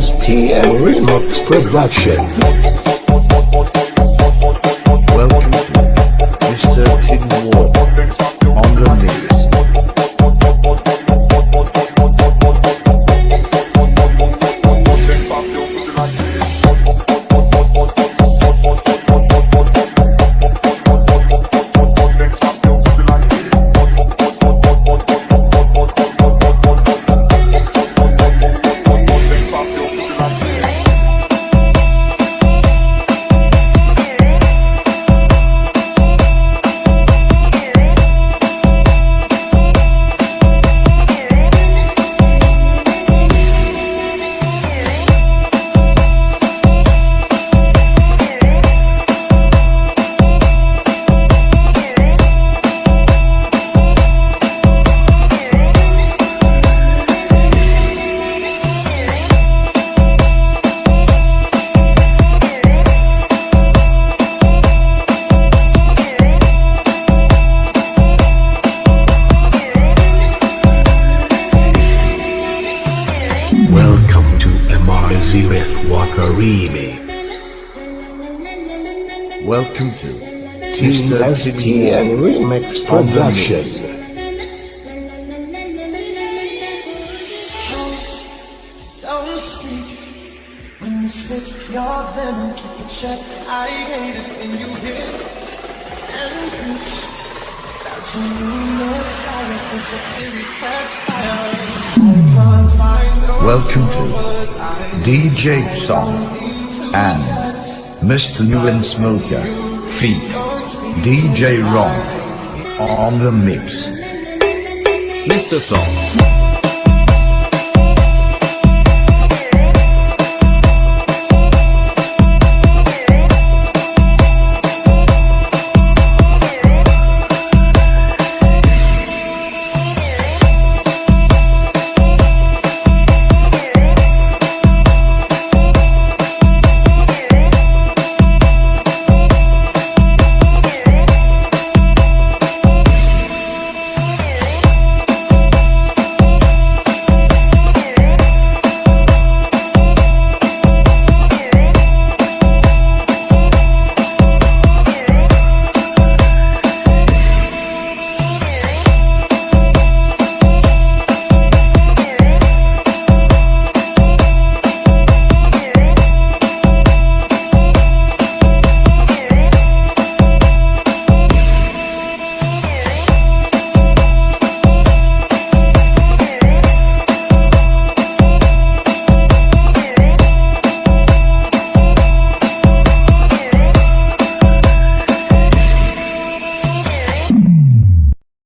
SPL Remix Production. MRZ with Walker Remix. Welcome to Team Mr. Tin SPN Remix on Production. mix. Don't speak when you spit your venom. Keep it shut. I hate it when you hit and preach that you need Messiah 'cause your theories backfire. I can't find no Welcome to DJ Song and Mr. Nguyen Smoker feat DJ Ron on the mix. Mr. Song.